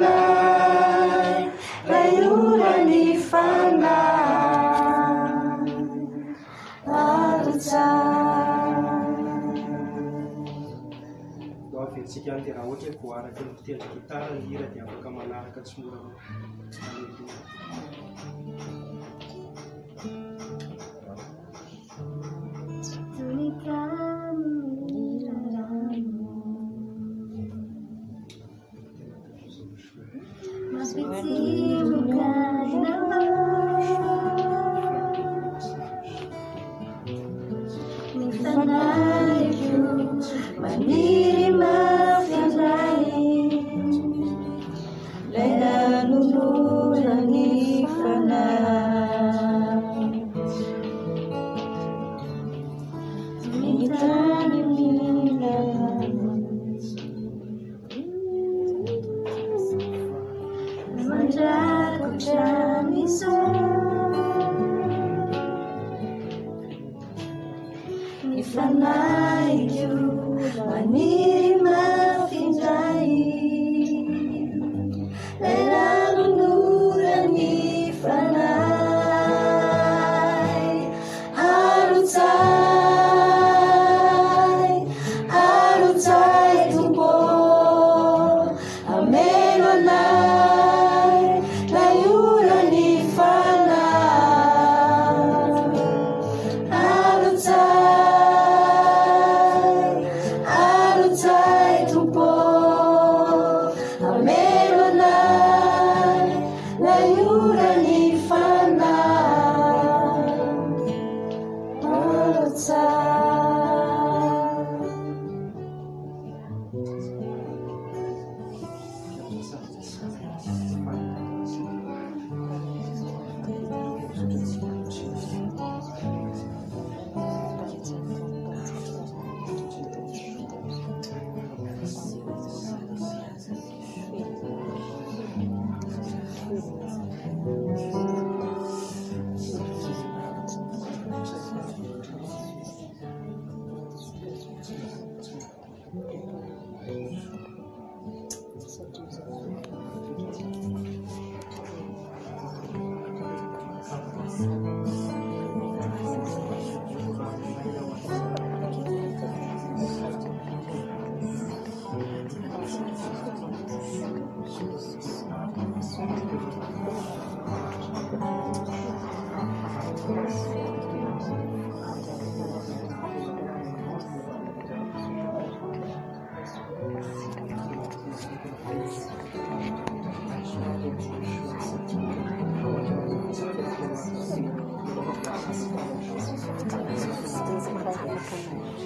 ra iola ny fana arjano avytsika ny teraha ohatry he koaraky ny fitedrakitara ny hira dia afaka manaraka tsoora Kita If I like you, I need you. 来来有的你烦啦在 Yes.